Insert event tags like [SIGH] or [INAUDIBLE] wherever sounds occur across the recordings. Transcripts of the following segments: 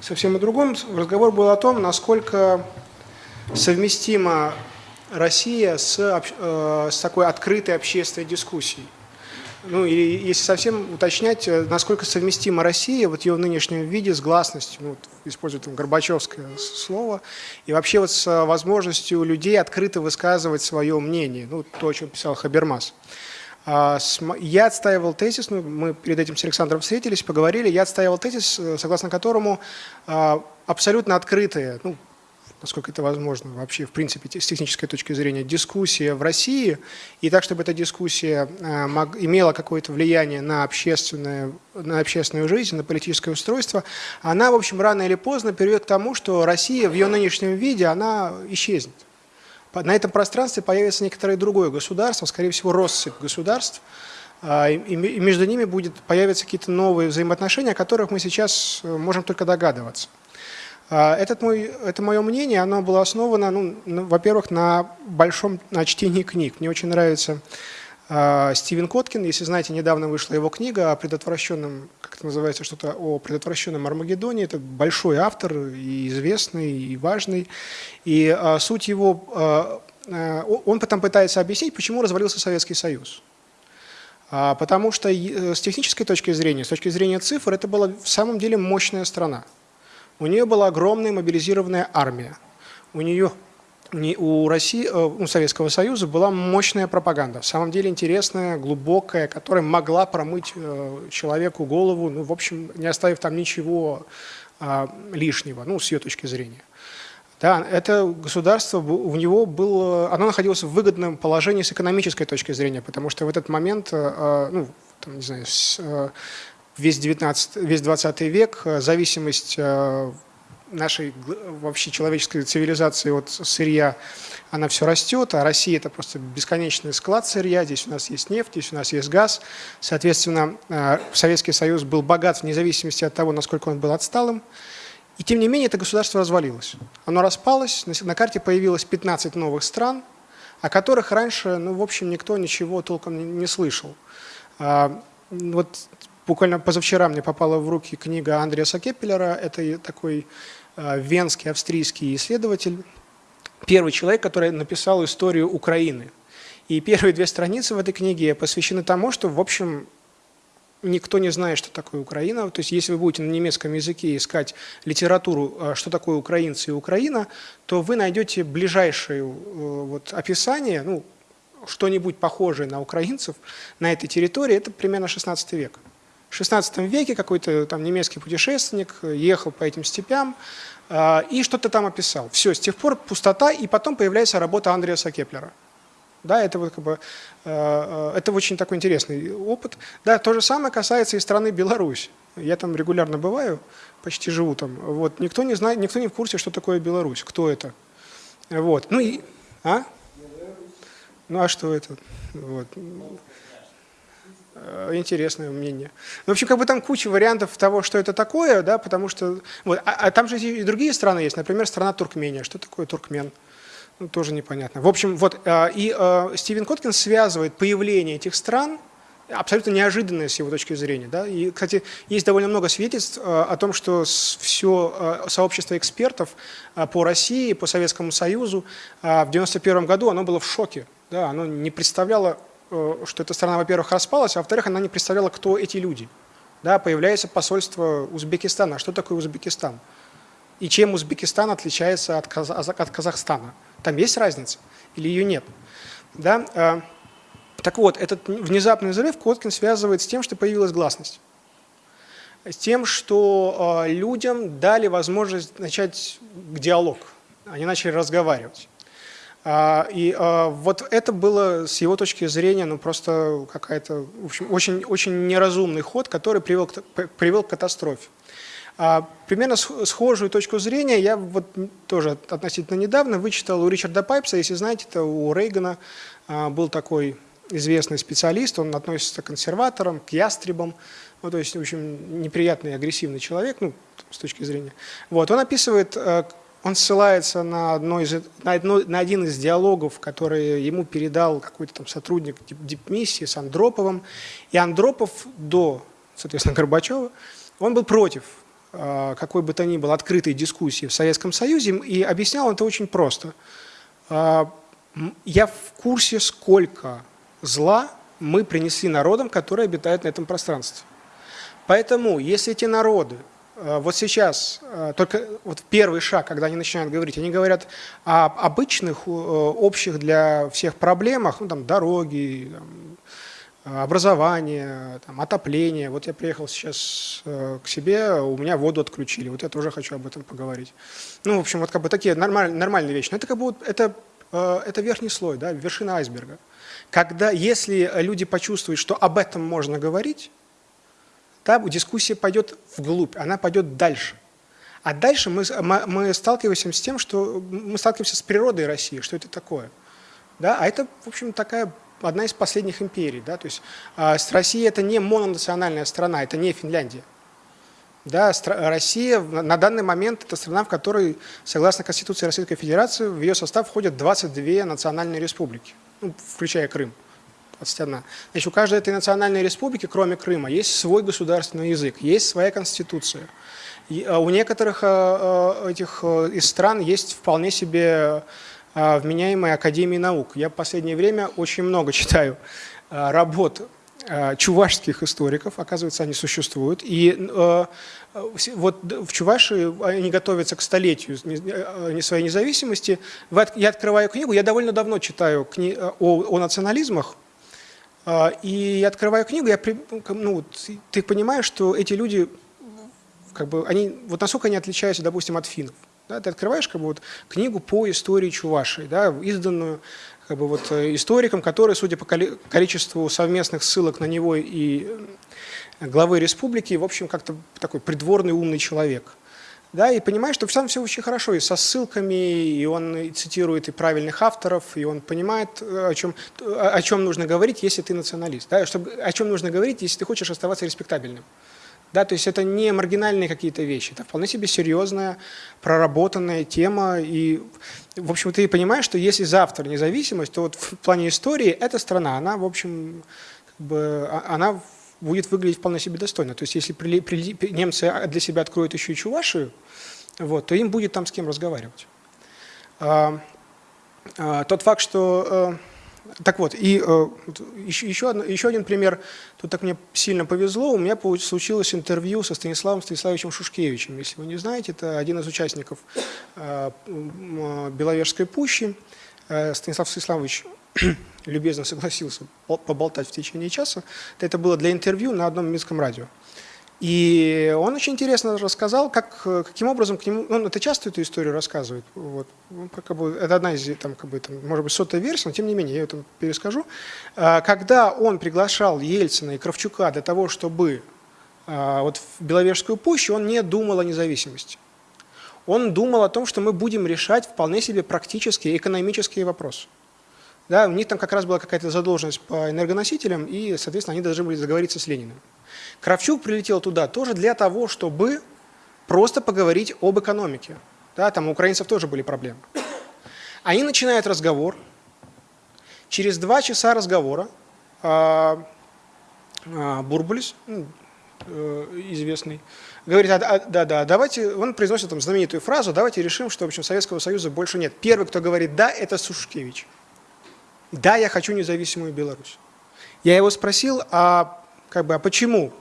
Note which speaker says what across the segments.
Speaker 1: совсем о другом. Разговор был о том, насколько совместима Россия с, э, с такой открытой общественной дискуссией. Ну, или если совсем уточнять, э, насколько совместима Россия вот ее в нынешнем виде с гласностью, ну, используя там Горбачевское слово, и вообще вот с возможностью людей открыто высказывать свое мнение, ну, то, о чем писал Хабермас. А, я отстаивал тезис, ну, мы перед этим с Александром встретились, поговорили, я отстаивал тезис, э, согласно которому а, абсолютно открытые, ну, насколько это возможно вообще, в принципе, с технической точки зрения, дискуссия в России, и так, чтобы эта дискуссия э, имела какое-то влияние на, общественное, на общественную жизнь, на политическое устройство, она, в общем, рано или поздно приведет к тому, что Россия в ее нынешнем виде, она исчезнет. На этом пространстве появится некоторое другое государство, скорее всего, россыпь государств, а, и между ними будет, появятся какие-то новые взаимоотношения, о которых мы сейчас э, можем только догадываться. А, этот мой, это мое мнение, оно было основано, ну, во-первых, на большом на чтении книг. Мне очень нравится Стивен Коткин, если знаете, недавно вышла его книга о предотвращенном, как это называется, что-то о предотвращенном Армагеддоне. Это большой автор, и известный, и важный. И э, суть его, э, он потом пытается объяснить, почему развалился Советский Союз. Потому что с технической точки зрения, с точки зрения цифр, это была в самом деле мощная страна. У нее была огромная мобилизированная армия. У нее у России, э, у Советского Союза была мощная пропаганда, в самом деле интересная, глубокая, которая могла промыть э, человеку голову, ну, в общем, не оставив там ничего а, лишнего, ну, с ее точки зрения. Да, это государство, у него было, оно находилось в выгодном положении с экономической точки зрения, потому что в этот момент, э, ну, там, не знаю, с, весь, 19, весь 20 век э, зависимость э, нашей вообще человеческой цивилизации от сырья, она все растет, а Россия это просто бесконечный склад сырья, здесь у нас есть нефть, здесь у нас есть газ. Соответственно, э, Советский Союз был богат вне зависимости от того, насколько он был отсталым. И тем не менее это государство развалилось. Оно распалось, на карте появилось 15 новых стран, о которых раньше, ну, в общем, никто ничего толком не слышал. А, вот Буквально позавчера мне попала в руки книга Андреаса Кеппелера. Это такой венский, австрийский исследователь. Первый человек, который написал историю Украины. И первые две страницы в этой книге посвящены тому, что, в общем, никто не знает, что такое Украина. То есть, если вы будете на немецком языке искать литературу, э, что такое украинцы и Украина, то вы найдете ближайшее э, вот, описание, ну, что-нибудь похожее на украинцев на этой территории, это примерно 16 век. В XVI веке какой-то там немецкий путешественник ехал по этим степям э, и что-то там описал. Все, с тех пор пустота, и потом появляется работа Андреаса Кеплера. Да, это, вот как бы, э, это очень такой интересный опыт. Да, то же самое касается и страны Беларусь. Я там регулярно бываю, почти живу там. Вот, никто не знает, никто не в курсе, что такое Беларусь, кто это. Вот. Ну и, а? Ну а что это? Вот. Э, интересное мнение. Ну, в общем, как бы там куча вариантов того, что это такое, да, потому что... Вот, а, а там же и другие страны есть, например, страна Туркмения. Что такое туркмен? Ну, тоже непонятно. В общем, вот, э, и э, Стивен Коткин связывает появление этих стран абсолютно неожиданное с его точки зрения. Да? И, кстати, есть довольно много свидетельств о том, что все сообщество экспертов по России, по Советскому Союзу в 1991 году оно было в шоке. Да? Оно не представляло что эта страна, во-первых, распалась, а во-вторых, она не представляла, кто эти люди. Да, появляется посольство Узбекистана. Что такое Узбекистан? И чем Узбекистан отличается от, Каза от Казахстана? Там есть разница или ее нет? Да? Э, так вот, этот внезапный взрыв Коткин связывает с тем, что появилась гласность. С тем, что э, людям дали возможность начать диалог. Они начали разговаривать. А, и а, вот это было с его точки зрения ну, просто какая-то, в общем, очень, очень неразумный ход, который привел к, привел к катастрофе. А, примерно схожую точку зрения я вот тоже относительно недавно вычитал у Ричарда Пайпса, если знаете, это у Рейгана был такой известный специалист, он относится к консерваторам, к ястребам, ну, то есть, в общем, неприятный, агрессивный человек, ну, с точки зрения. Вот, он описывает, он ссылается на, одно из, на, одно, на один из диалогов, который ему передал какой-то там сотрудник дипмиссии с Андроповым. И Андропов до, соответственно, Горбачева, он был против какой бы то ни было открытой дискуссии в Советском Союзе, и объяснял это очень просто. Я в курсе, сколько зла мы принесли народам, которые обитают на этом пространстве. Поэтому, если эти народы вот сейчас, э, только вот первый шаг, когда они начинают говорить, они говорят о обычных, э, общих для всех проблемах, ну там дороги, там, образование, там, отопление. Вот я приехал сейчас к себе, у меня воду отключили, вот я тоже хочу об этом поговорить. Ну, в общем, вот как бы такие нормаль, нормальные вещи. Но это как бы это, это верхний слой, да, вершина айсберга. Когда, если люди почувствуют, что об этом можно говорить, та дискуссия пойдет вглубь, она пойдет дальше. А дальше мы, мы сталкиваемся с тем, что мы сталкиваемся с природой России, что это такое. Да? А это, в общем, такая одна из последних империй. Да? То есть э, Россия это не мононациональная страна, это не Финляндия. Да, Россия на данный момент это страна, в которой, согласно Конституции Российской Федерации, в ее состав входят 22 национальные республики, ну, включая Крым. 21. Значит, у каждой этой национальной республики, кроме Крыма, есть свой государственный язык, есть своя конституция. И а, у некоторых а, а, этих из стран есть вполне себе вменяемые академии наук. Я в последнее время очень много [LAUGHS] читаю работ чувашских историков, оказывается, они существуют. И вот в Чувашии они готовятся к столетию своей независимости. Я открываю книгу, я довольно давно читаю о, о национализмах, а, и я открываю книгу, я, ну, ты понимаешь, что эти люди, как бы, они, вот насколько они отличаются, допустим, от финнов. Да, ты открываешь как бы, вот, книгу по истории Чувашии, да, изданную как бы, вот, э, историком, который, судя по количеству совместных ссылок на него и главы республики, в общем, как-то такой придворный умный человек да, и понимаешь, что сам все очень хорошо, и со ссылками, и он цитирует и правильных авторов, и он понимает, о чем, о чем нужно говорить, если ты националист, да, чтобы, о чем нужно говорить, если ты хочешь оставаться респектабельным. Да, то есть это не маргинальные какие-то вещи, это вполне себе серьезная, проработанная тема. И, в общем, ты понимаешь, что если завтра независимость, то вот в плане истории эта страна, она, в общем, как бы, а, она будет выглядеть вполне себе достойно. То есть если немцы для себя откроют еще и Чувашию, вот, то им будет там с кем разговаривать. А, а, тот факт, что... А, так вот, и а, еще, еще, одно, еще один пример, тут так мне сильно повезло, у меня случилось интервью со Станиславом Станиславовичем Шушкевичем. Если вы не знаете, это один из участников а, Беловежской пущи. Станислав Станиславович любезно согласился поболтать в течение часа. Это было для интервью на одном минском радио. И он очень интересно рассказал, как, каким образом к нему, он это часто эту историю рассказывает, вот, ну, как бы, это одна из, там, как бы, там, может быть, сотая версия, но тем не менее, я это перескажу. А, когда он приглашал Ельцина и Кравчука для того, чтобы а, вот в Беловежскую пущу, он не думал о независимости. Он думал о том, что мы будем решать вполне себе практические экономические вопросы. Да, у них там как раз была какая-то задолженность по энергоносителям, и, соответственно, они должны были договориться с Лениным. Кравчук прилетел туда тоже для того, чтобы просто поговорить об экономике. Да, там у украинцев тоже были проблемы. Они начинают разговор. Через два часа разговора а, а, Бурбулис, ну, э, известный, говорит, а, да, да, давайте, он произносит там знаменитую фразу, давайте решим, что в общем Советского Союза больше нет. Первый, кто говорит да, это Сушкевич. Да, я хочу независимую Беларусь. Я его спросил, а, как бы, а почему?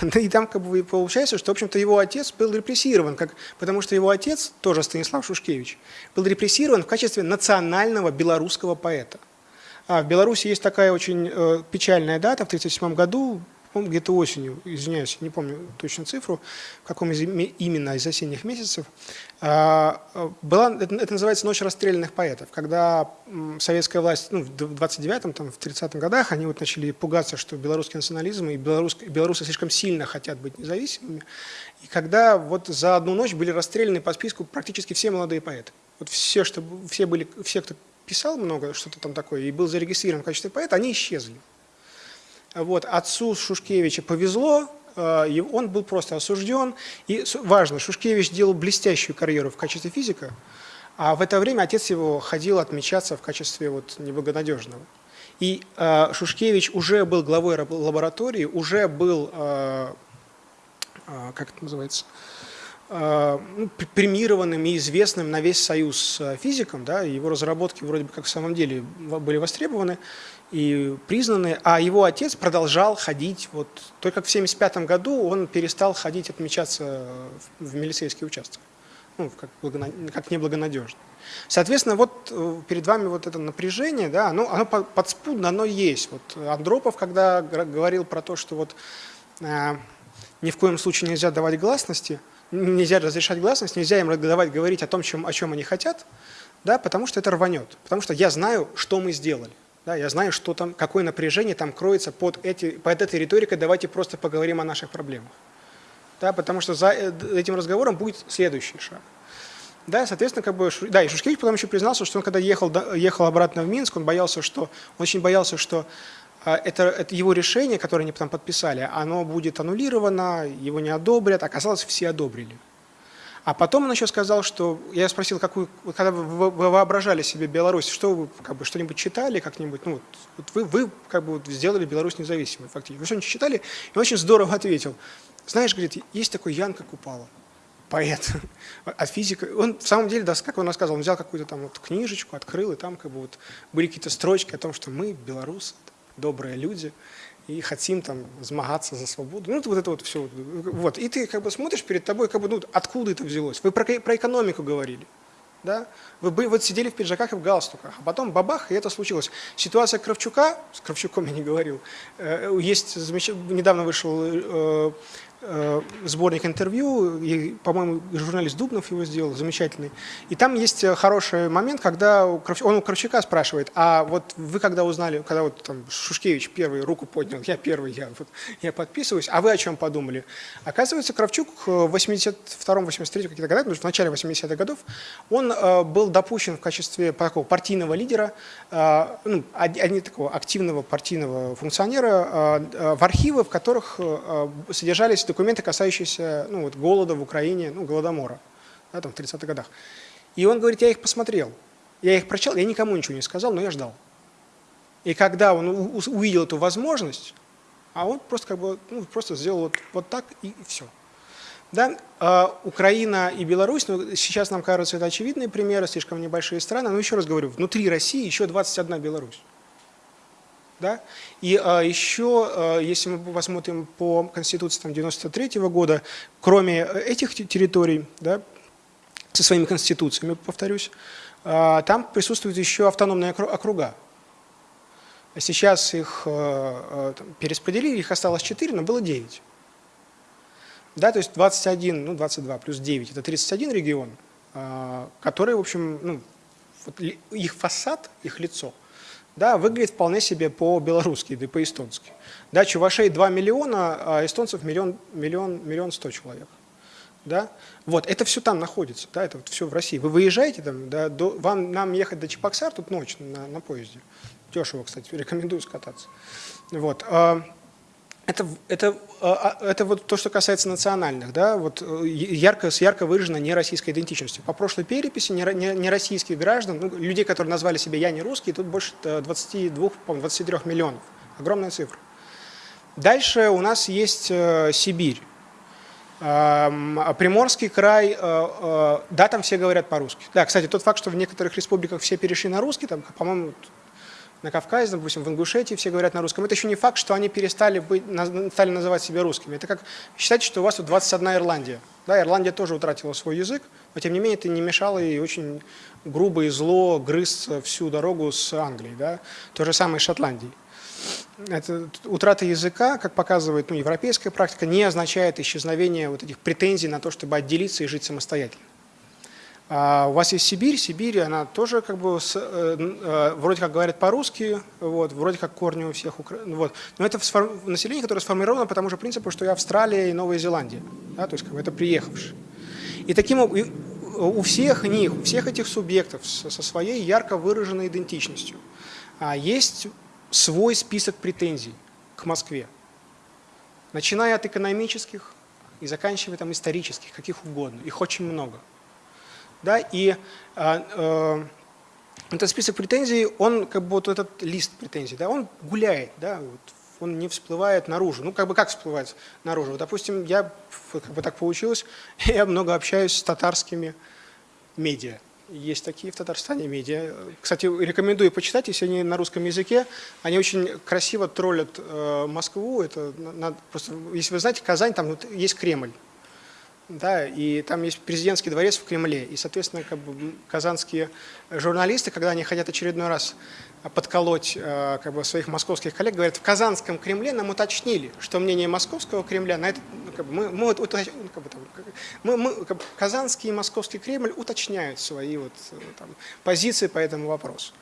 Speaker 1: [LAUGHS] И там как бы получается, что, в общем-то, его отец был репрессирован, как, потому что его отец, тоже Станислав Шушкевич, был репрессирован в качестве национального белорусского поэта. А в Беларуси есть такая очень э, печальная дата, в 1937 году где-то осенью, извиняюсь, не помню точно цифру, в каком из, именно из осенних месяцев, а, была, это, называется «Ночь расстрелянных поэтов», когда советская власть, ну, в 29-м, там, в 30-м годах, они вот начали пугаться, что белорусский национализм и белорус, белорусы слишком сильно хотят быть независимыми, и когда вот за одну ночь были расстреляны по списку практически все молодые поэты. Вот все, что, все, были, все кто писал много, что-то там такое, и был зарегистрирован в качестве поэта, они исчезли. Вот, отцу Шушкевича повезло, э, он был просто осужден. И важно, Шушкевич делал блестящую карьеру в качестве физика, а в это время отец его ходил отмечаться в качестве вот неблагонадежного. И э, Шушкевич уже был главой лаборатории, уже был, э, как это называется, ну, премированным и известным на весь союз физиком, да, его разработки вроде бы как в самом деле были востребованы и признаны, а его отец продолжал ходить, вот, только как в 1975 году он перестал ходить отмечаться в милицейский участок, ну, как, как неблагонадежно. Соответственно, вот э, перед вами вот это напряжение, да, оно, оно подспудно, оно есть. Вот Андропов, когда говорил про то, что вот э, ни в коем случае нельзя давать гласности, нельзя разрешать гласность, нельзя им давать говорить о том, чем, о чем они хотят, да, потому что это рванет. Потому что я знаю, что мы сделали. Да, я знаю, что там, какое напряжение там кроется под, эти, под этой риторикой, давайте просто поговорим о наших проблемах. Да, потому что за э, этим разговором будет следующий шаг. Да, соответственно, как бы, да, и Шушкевич потом еще признался, что он когда ехал, ехал обратно в Минск, он боялся, что, он очень боялся, что а, это, это его решение, которое они потом подписали, оно будет аннулировано, его не одобрят, оказалось, все одобрили. А потом он еще сказал, что, я спросил, какую, когда вы, воображали себе Беларусь, что вы как бы что-нибудь читали как-нибудь, ну вот, вы, вы как бы сделали Беларусь независимой фактически. Вы что-нибудь читали? И он очень здорово ответил. Знаешь, говорит, есть такой Ян Купала поэт, а физика, он в самом деле, да, как он рассказывал, он взял какую-то там вот книжечку, открыл, и там как бы вот были какие-то строчки о том, что мы, белорусы, добрые люди, и хотим там змагаться за свободу. Ну, вот это вот все. Вот. И ты как бы смотришь перед тобой, как бы, ну, откуда это взялось. Вы про, про экономику говорили. Да? Вы вот сидели в пиджаках и в галстуках, а потом бабах, и это случилось. Ситуация Кравчука, с Кравчуком я не говорил, э, есть, недавно вышел Э, сборник интервью, и, по-моему, журналист Дубнов его сделал, замечательный. И там есть э, хороший момент, когда он у Кравчука спрашивает, а вот вы когда узнали, когда вот там Шушкевич первый руку поднял, я первый, я, вот, я подписываюсь, а вы о чем подумали? Оказывается, Кравчук в 82-83 каких-то годах, в начале 80-х годов, он э, был допущен в качестве такого партийного лидера, э, ну, а, а такого активного партийного функционера э, э, в архивы, в которых э, содержались документы, касающиеся ну, вот, голода в Украине, ну, голодомора, да, там, в 30-х годах. И он говорит, я их посмотрел, я их прочел, я никому ничего не сказал, но я ждал. И когда он увидел эту возможность, а он просто как бы ну, просто сделал вот, вот так и все. Да? А, Украина и Беларусь, ну, сейчас нам кажется, это очевидные примеры, слишком небольшие страны, но еще раз говорю, внутри России еще 21 Беларусь. Да? И а, еще, а, если мы посмотрим по Конституции там, 93 -го года, кроме этих территорий, да, со своими конституциями, повторюсь, а, там присутствуют еще автономные округа. Сейчас их а, а, там, перераспределили, их осталось 4, но было 9. Да, то есть 21, ну 22 плюс 9 – это 31 регион, а, которые, в общем, ну, вот их фасад, их лицо – да, выглядит вполне себе по-белорусски, да и по-эстонски. Да, чувашей 2 миллиона, а эстонцев миллион, миллион, миллион сто человек. Да? Вот, это все там находится, да, это вот все в России. Вы выезжаете там, да, до, вам, нам ехать до Чебоксар тут ночь на, на поезде. Дешево, кстати, рекомендую скататься. Вот. Это, это, а, а, это вот то, что касается национальных, да, вот э, ярко, с ярко выраженной нероссийской идентичностью. По прошлой переписи нероссийских граждан, ну, людей, которые назвали себя «я не русский», тут больше 22, 23 миллионов. Огромная цифра. Дальше у нас есть э, Сибирь. Приморский край, э, да, там все говорят по-русски. Да, кстати, тот факт, что в некоторых республиках все перешли на русский, там, по-моему, на Кавказе, допустим, в Ингушетии все говорят на русском. Это еще не факт, что они перестали быть, стали называть себя русскими. Это как считать, что у вас тут 21 Ирландия. Да, Ирландия тоже утратила свой язык, но тем не менее это не мешало ей очень грубо и зло грыз всю дорогу с Англией. Да? То же самое с Шотландией. Это, утрата языка, как показывает ну, европейская практика, не означает исчезновение вот этих претензий на то, чтобы отделиться и жить самостоятельно. А у вас есть Сибирь, Сибирь, она тоже как бы с, э, э, вроде как говорит по-русски, вот, вроде как корни у всех, ну вот. но это население, которое сформировано по тому же принципу, что и Австралия, и Новая Зеландия, да, то есть как бы это приехавшие. И таким у всех них, у всех этих субъектов со своей ярко выраженной идентичностью а есть свой список претензий к Москве, начиная от экономических и заканчивая там исторических, каких угодно, их очень много. Да, и а, э, этот список претензий, он как бы вот этот лист претензий, да, он гуляет, да, вот, он не всплывает наружу. Ну, как бы как всплывает наружу? Допустим, я, как бы так получилось, [LAUGHS] я много общаюсь с татарскими медиа. Есть такие в Татарстане медиа. Кстати, рекомендую почитать, если они на русском языке. Они очень красиво троллят э, Москву. Это надо, просто, если вы знаете, Казань, там вот, есть Кремль да, и там есть президентский дворец в Кремле, и, соответственно, как бы, казанские журналисты, когда они хотят очередной раз подколоть э, как бы, своих московских коллег, говорят, в Казанском Кремле нам уточнили, что мнение московского Кремля на это, ну, как бы, мы, мы, вот, уточ, ну, как бы, мы, мы как бы, казанский и московский Кремль уточняют свои вот, там, позиции по этому вопросу.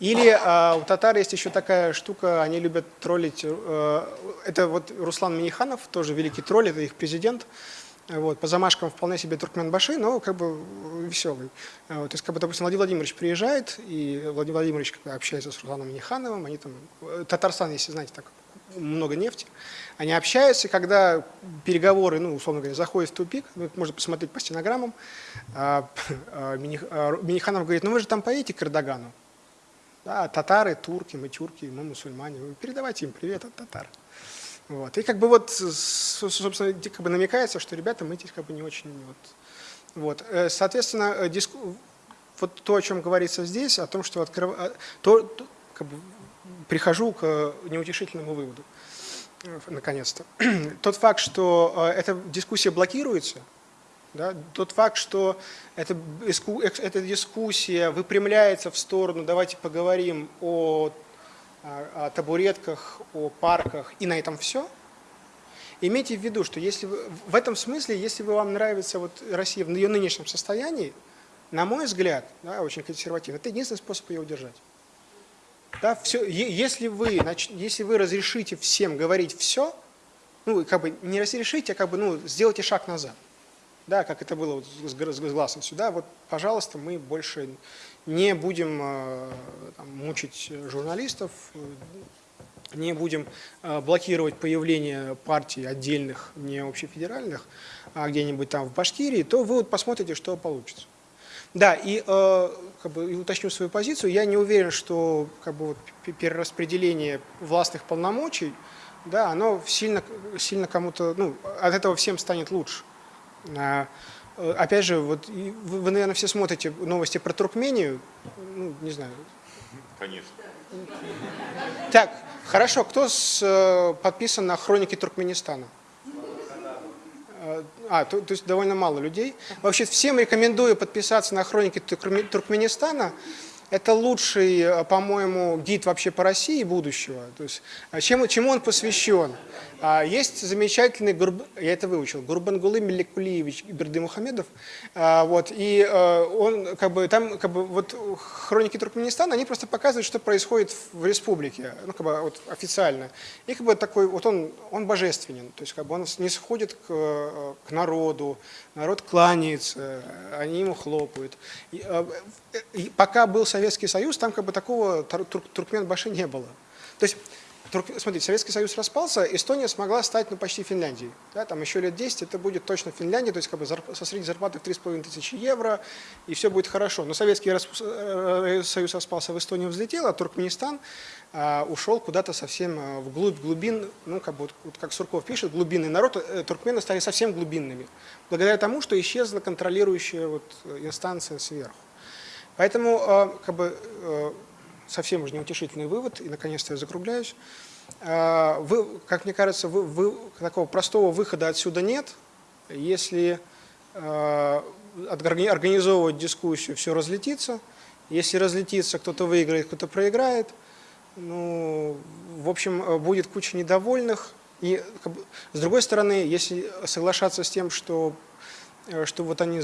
Speaker 1: Или э, у татар есть еще такая штука, они любят троллить, э, это вот Руслан Миниханов, тоже великий тролль, это их президент, вот, по замашкам вполне себе Туркменбаши, но как бы веселый. Вот, то есть, как бы, допустим, Владимир Владимирович приезжает, и Владимир Владимирович как бы, общается с Русланом Нехановым, они там, Татарстан, если знаете, так много нефти, они общаются, и когда переговоры, ну, условно говоря, заходят в тупик, ну, можно посмотреть по стенограммам, а, [LAUGHS] а, Миниханов говорит, ну вы же там поедете к Эрдогану, да, татары, турки, мы тюрки, мы мусульмане, передавайте им привет от татар. Вот. И как бы вот, собственно, как бы намекается, что ребята, мы здесь как бы не очень... Вот. Вот. Э, соответственно, э, диску... вот то, о чем говорится здесь, о том, что открыв... Э, то, то как бы, прихожу к неутешительному выводу, наконец-то. [CLEARS THROAT] Тот факт, что эта дискуссия блокируется, да, тот факт, что эта, эта дискуссия выпрямляется в сторону, давайте поговорим о о табуретках, о парках и на этом все. Имейте в виду, что если вы, в этом смысле, если вы, вам нравится вот Россия в ее нынешнем состоянии, на мой взгляд, да, очень консервативно, это единственный способ ее удержать. Да, все, если, вы, если вы разрешите всем говорить все, ну, как бы не разрешите, а как бы, ну, сделайте шаг назад. Да, как это было вот с, глазом сюда, вот, пожалуйста, мы больше не будем э, там, мучить журналистов, э, не будем э, блокировать появление партий отдельных, не общефедеральных, а где-нибудь там в Башкирии, то вы вот посмотрите, что получится. Да, и, как бы, и уточню свою позицию, я не уверен, что как бы, вот, перераспределение властных полномочий, да, оно сильно, сильно кому-то, ну, от этого всем станет лучше. Э, опять же, вот вы, вы, наверное, все смотрите новости про Туркмению, ну, не знаю.
Speaker 2: Конечно.
Speaker 1: Так, хорошо, кто с, э, подписан на хроники Туркменистана? Э, а, то, то есть довольно мало людей. Вообще всем рекомендую подписаться на хроники Туркменистана. Это лучший, по-моему, гид вообще по России будущего. То есть, чем, чему он посвящен? А, есть замечательный, я это выучил, Гурбангулы Меликулиевич Бердымухамедов. А, вот, и э, он, как бы, там, как бы, вот хроники Туркменистана, они просто показывают, что происходит в республике, ну, как бы, вот, официально. И как бы такой, вот он, он божественен, то есть, как бы, он не сходит к, э, к народу, народ кланяется, они ему хлопают. И, и пока был Советский Союз, там как бы такого Туркменбаши не было. То есть, смотрите, Советский Союз распался, Эстония смогла стать ну, почти Финляндией. Да, там еще лет 10 это будет точно Финляндия, то есть как бы со средней зарплатой в 3,5 тысячи евро, и все будет хорошо. Но Советский э, Союз распался, в Эстонию взлетел, а Туркменистан а, ушел куда-то совсем а, вглубь глубин, ну как бы вот, как Сурков пишет, глубинный народ, э, туркмены стали совсем глубинными, благодаря тому, что исчезла контролирующая вот инстанция сверху. Поэтому э, как бы, э, совсем уже неутешительный вывод, и наконец-то я закругляюсь. Э, вы, как мне кажется, вы, вы, такого простого выхода отсюда нет. Если организовывать дискуссию, все разлетится. Если разлетится, кто-то выиграет, кто-то проиграет. Ну, в общем, будет куча недовольных. И с другой стороны, если соглашаться с тем, что, что вот они,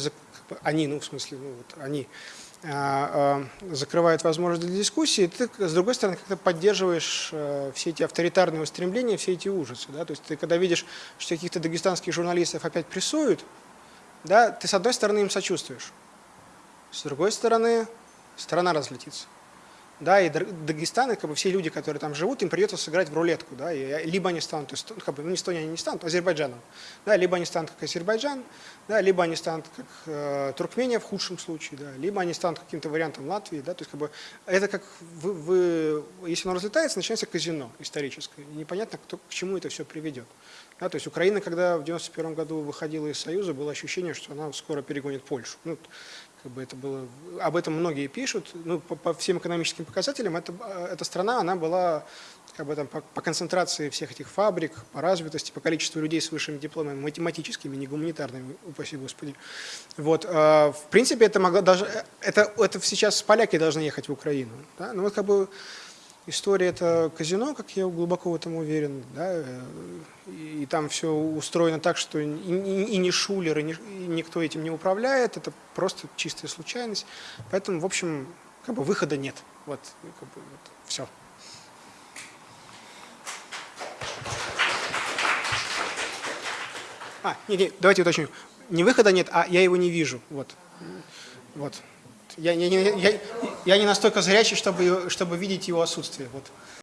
Speaker 1: они, ну в смысле, ну, вот они а, а, закрывает возможность для дискуссии, ты, с другой стороны, как-то поддерживаешь э, все эти авторитарные устремления, все эти ужасы. Да? То есть ты когда видишь, что каких-то дагестанских журналистов опять прессуют, да, ты с одной стороны им сочувствуешь, с другой стороны страна разлетится. Да, и Дагестан, и как бы все люди, которые там живут, им придется сыграть в рулетку, да, и либо они станут, ну, как бы, ну, Эстония они не станут, Азербайджаном, да, либо они станут как Азербайджан, да, либо они станут как э, Туркмения в худшем случае, да, либо они станут каким-то вариантом Латвии, да, то есть как бы это как вы, вы если оно разлетается, начинается казино историческое, и непонятно, кто, к чему это все приведет. Да, то есть Украина, когда в 91 году выходила из Союза, было ощущение, что она скоро перегонит Польшу. Ну, как бы это было, об этом многие пишут. Ну, по, по всем экономическим показателям это, эта страна, она была как бы, там, по, по концентрации всех этих фабрик, по развитости, по количеству людей с высшими дипломами, математическими, не гуманитарными, упаси Господи. Вот, э, в принципе, это могло даже, это, это сейчас поляки должны ехать в Украину. Да? Ну вот как бы История это казино, как я глубоко в этом уверен, да, и, там все устроено так, что и, и, и не шулер, и, не, и никто этим не управляет, это просто чистая случайность. Поэтому, в общем, как бы выхода нет. Вот, как бы, вот все. А, не, не, давайте уточню. Не выхода нет, а я его не вижу. Вот. Вот. Я, я, я, я, не настолько зрячий, чтобы, чтобы видеть его отсутствие. Вот.